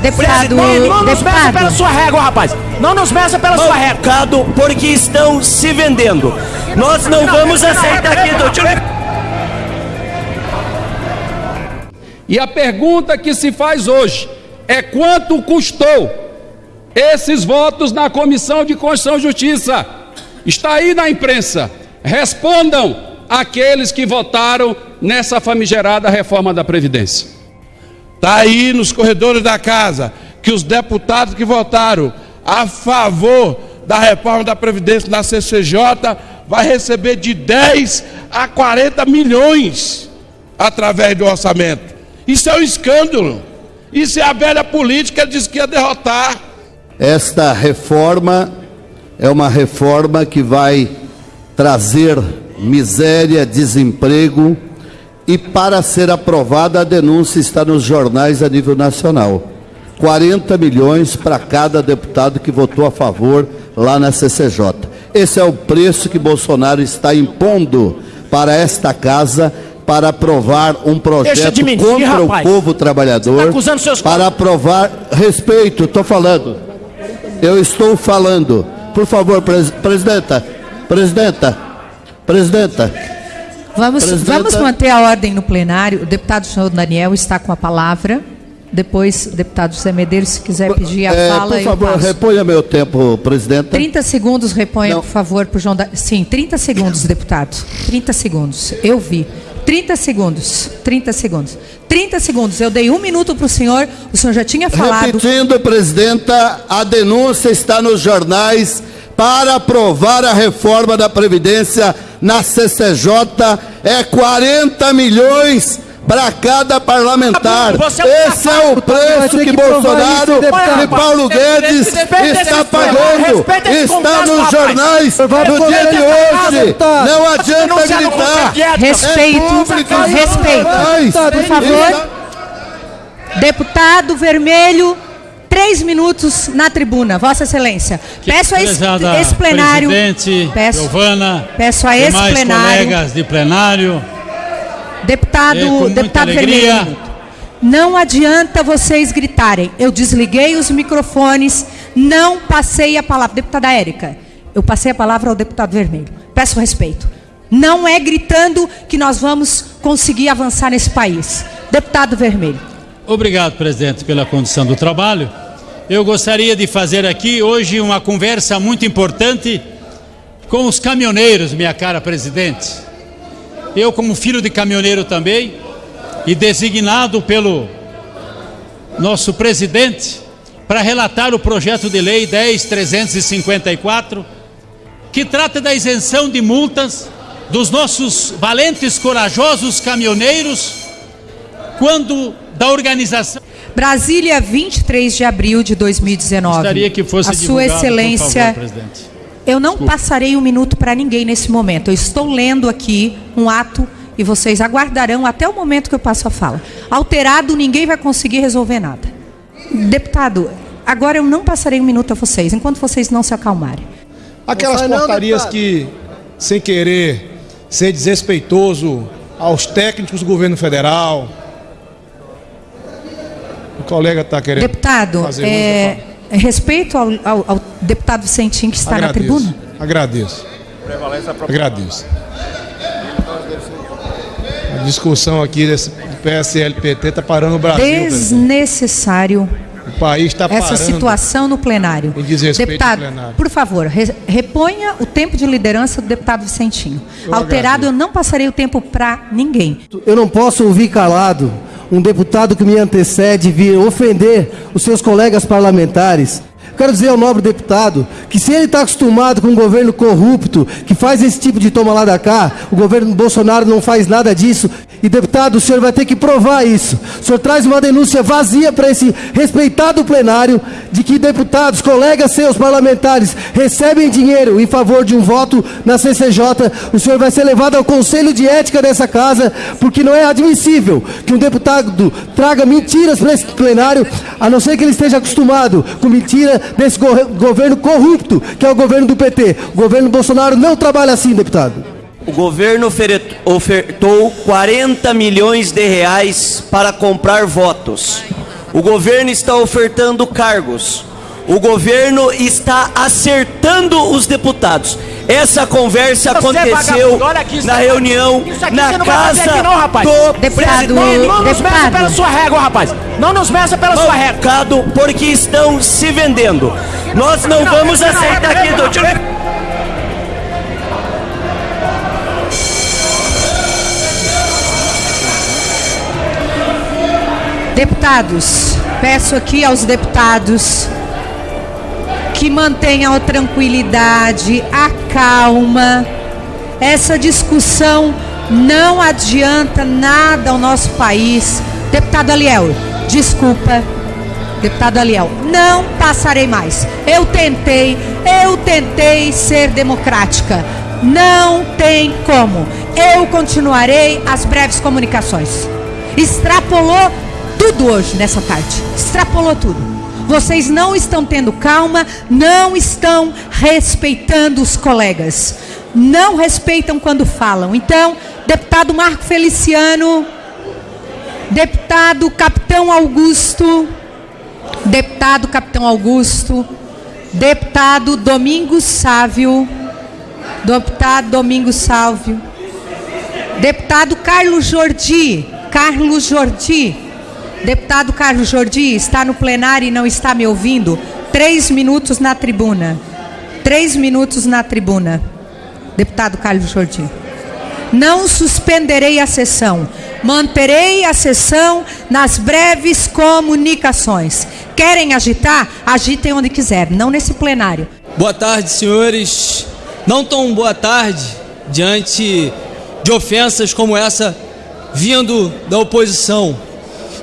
Deputado, Não, não nos meça deputado. pela sua régua, rapaz. Não nos meça pela sua régua. Mercado porque estão se vendendo. Nós não vamos aceitar aqui, doutor. E a pergunta que se faz hoje é quanto custou esses votos na Comissão de Constituição e Justiça? Está aí na imprensa. Respondam aqueles que votaram nessa famigerada reforma da Previdência. Está aí nos corredores da casa que os deputados que votaram a favor da reforma da Previdência na CCJ vai receber de 10 a 40 milhões através do orçamento. Isso é um escândalo. Isso é a velha política diz que ia derrotar. Esta reforma é uma reforma que vai trazer miséria, desemprego e para ser aprovada a denúncia está nos jornais a nível nacional. 40 milhões para cada deputado que votou a favor lá na CCJ. Esse é o preço que Bolsonaro está impondo para esta casa para aprovar um projeto mentir, contra rapaz. o povo trabalhador, Tá seus para aprovar respeito, estou falando. Eu estou falando. Por favor, pres- presidenta, presidenta, presidenta. Vamos, Presidenta. vamos manter a ordem no plenário. O deputado senhor Daniel está com a palavra. Depois, o deputado José Medeiros, se quiser pedir a É, fala, por favor, reponha meu tempo, presidenta. 30 segundos, reponha, Não. por favor, para o João da... Sim, 30 segundos, deputado. 30 segundos. Eu vi. 30 segundos. 30 segundos. 30 segundos. Eu dei um minuto para o senhor. O senhor já tinha falado. Repetindo, presidenta, a denúncia está nos jornais para aprovar a reforma da Previdência na CCJ. É 40 milhões para cada parlamentar. Você é um Esse é o preço que Bolsonaro e Paulo Guedes está pagando. Está nos jornais no dia de hoje. Não adianta gritar. Respeito, É respeito. Mas- Por favor. Deputado Vermelho, três minutos na tribuna. Vossa Excelência. Peço a esse, esse plenário. Presidente, Peço, Giovana, peço a esse plenário. colegas de plenário, Deputado, deputado alegria. Vermelho. Não adianta vocês gritarem. Eu desliguei os microfones, não passei a palavra. Deputada Érica, eu passei a palavra ao deputado Vermelho. Peço respeito. Não é gritando que nós vamos conseguir avançar nesse país. Deputado Vermelho. Obrigado, presidente, pela condução do trabalho. Eu gostaria de fazer aqui hoje uma conversa muito importante com os caminhoneiros, minha cara presidente. Eu, como filho de caminhoneiro também, e designado pelo nosso presidente para relatar o projeto de lei 10354, que trata da isenção de multas dos nossos valentes, corajosos caminhoneiros quando da organização. Brasília, 23 de abril de 2019. Gostaria que fosse A Sua Excelência. por favor, presidente. Eu não passarei um minuto para ninguém nesse momento. Eu estou lendo aqui um ato e vocês aguardarão até o momento que eu passo a fala. Alterado, ninguém vai conseguir resolver nada. Deputado, agora eu não passarei um minuto a vocês, enquanto vocês não se acalmarem. Aquelas portarias que, sem querer ser desrespeitoso aos técnicos do governo federal. Colega está querendo. Deputado, fazer uso é, respeito ao, ao- ao deputado Vicentim que está na Agradeço. tribuna. Agradeço. Agradeço. A discussão aqui desse do PSLPT está parando o Brasil. Desnecessário O país está parando. essa situação no plenário. Em desrespeito deputado, ao plenário. por favor, re- reponha o tempo de liderança do deputado Vicentinho. Eu Alterado, eu não passarei o tempo para ninguém. Eu não posso ouvir calado um deputado que me antecede vir ofender os seus colegas parlamentares. Quero dizer ao nobre deputado que se ele está acostumado com um governo corrupto, que faz esse tipo de toma lá da cá, o governo Bolsonaro não faz nada disso. E deputado, o senhor vai ter que provar isso. O senhor traz uma denúncia vazia para esse respeitado plenário de que deputados, colegas seus parlamentares, recebem dinheiro em favor de um voto na CCJ. O senhor vai ser levado ao Conselho de Ética dessa casa, porque não é admissível que um deputado traga mentiras para esse plenário, a não ser que ele esteja acostumado com mentira desse go- governo corrupto, que é o governo do PT. O governo Bolsonaro não trabalha assim, deputado. O governo ofertou 40 milhões de reais para comprar votos. O governo está ofertando cargos. O governo está acertando os deputados. Essa conversa Você, aconteceu olha aqui, na você- reunião na não casa aqui não, rapaz. do Deputado, Não, não nos meça pela sua régua, rapaz. Não nos meça pela sua régua. Porque estão se vendendo. Nós não vamos aceitar aqui do Deputados, peço aqui aos deputados que mantenham a tranquilidade, a calma. Essa discussão não adianta nada ao nosso país. Deputado Aliel, desculpa. Deputado Aliel, não passarei mais. Eu tentei, eu tentei ser democrática. Não tem como. Eu continuarei as breves comunicações. Extrapolou tudo hoje nessa tarde. Extrapolou tudo. Vocês não estão tendo calma, não estão respeitando os colegas. Não respeitam quando falam. Então, deputado Marco Feliciano, deputado Capitão Augusto, deputado Capitão Augusto, deputado Domingos Sávio, deputado Domingos Sávio, deputado Carlos Jordi, Carlos Jordi, deputado Carlos Jordi, está no plenário e não está me ouvindo? Três minutos na tribuna. Três minutos na tribuna. Deputado Carlos Jordi. Não suspenderei a sessão. Manterei a sessão nas breves comunicações. Querem agitar? Agitem onde quiser, não nesse plenário. Boa tarde, senhores. Não tão boa tarde diante de ofensas como essa vindo da oposição.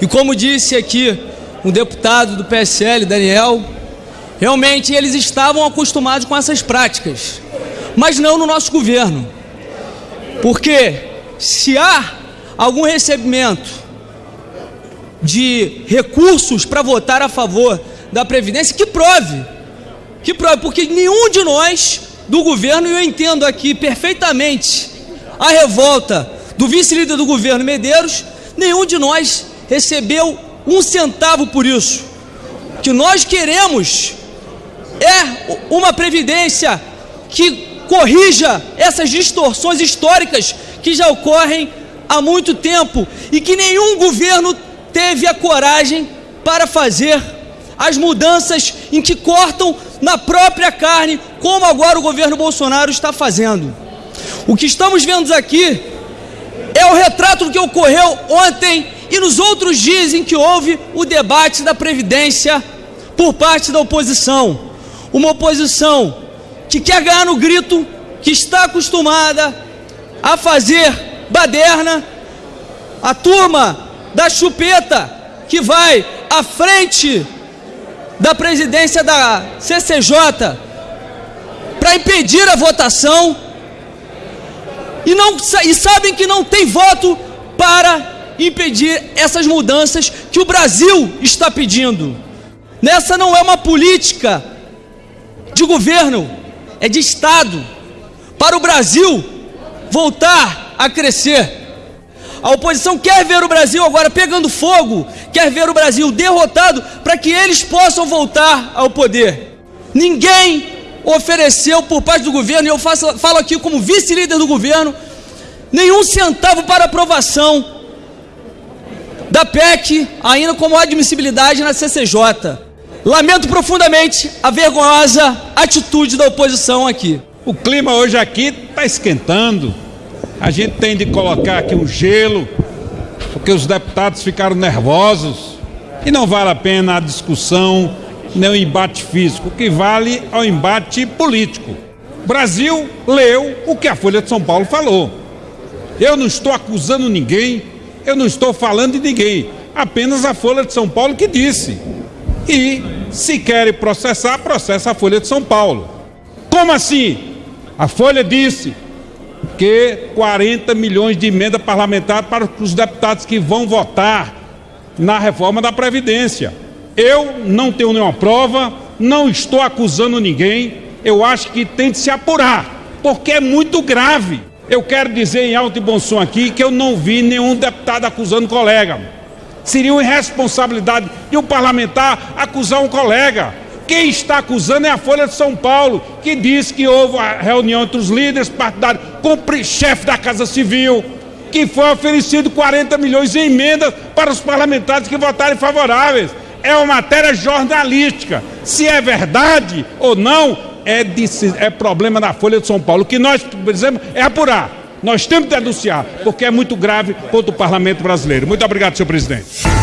E como disse aqui um deputado do PSL, Daniel, realmente eles estavam acostumados com essas práticas, mas não no nosso governo. Porque se há algum recebimento de recursos para votar a favor da Previdência, que prove. Que prove, porque nenhum de nós do governo, e eu entendo aqui perfeitamente a revolta do vice-líder do governo Medeiros, nenhum de nós recebeu um centavo por isso. O que nós queremos é uma previdência que corrija essas distorções históricas que já ocorrem há muito tempo e que nenhum governo teve a coragem para fazer as mudanças em que cortam na própria carne, como agora o governo Bolsonaro está fazendo. O que estamos vendo aqui é o retrato do que ocorreu ontem e nos outros dias em que houve o debate da Previdência por parte da oposição. Uma oposição que quer ganhar no grito, que está acostumada a fazer baderna, a turma da chupeta que vai à frente da presidência da CCJ para impedir a votação e, não, e sabem que não tem voto para impedir essas mudanças que o Brasil está pedindo. Nessa não é uma política de governo, é de Estado, para o Brasil voltar a crescer. A oposição quer ver o Brasil agora pegando fogo, quer ver o Brasil derrotado para que eles possam voltar ao poder. Ninguém ofereceu por parte do governo, e eu faço, falo aqui como vice-líder do governo, nenhum centavo para aprovação da PEC, ainda como admissibilidade na CCJ. Lamento profundamente a vergonhosa atitude da oposição aqui. O clima hoje aqui está esquentando. A gente tem de colocar aqui um gelo, porque os deputados ficaram nervosos. E não vale a pena a discussão, nem o embate físico. O que vale é o embate político. O Brasil leu o que a Folha de São Paulo falou. Eu não estou acusando ninguém, eu não estou falando de ninguém. Apenas a Folha de São Paulo que disse. E se querem processar, processa a Folha de São Paulo. Como assim? A Folha disse que 40 milhões de emenda parlamentar para os deputados que vão votar na reforma da Previdência. Eu não tenho nenhuma prova, não estou acusando ninguém, eu acho que tem de se apurar, porque é muito grave. Eu quero dizer em alto e bom som aqui que eu não vi nenhum deputado acusando colega. Seria uma irresponsabilidade de um parlamentar acusar um colega. Quem está acusando é a Folha de São Paulo, que diz que houve a reunião entre os líderes partidários com o chefe da Casa Civil, que foi oferecido 40 milhões em emendas para os parlamentares que votarem favoráveis. É uma matéria jornalística. Se é verdade ou não, é, é problema da Folha de São Paulo. O que nós precisamos é apurar. Nós temos que denunciar, porque é muito grave contra o parlamento brasileiro. Muito obrigado, senhor presidente.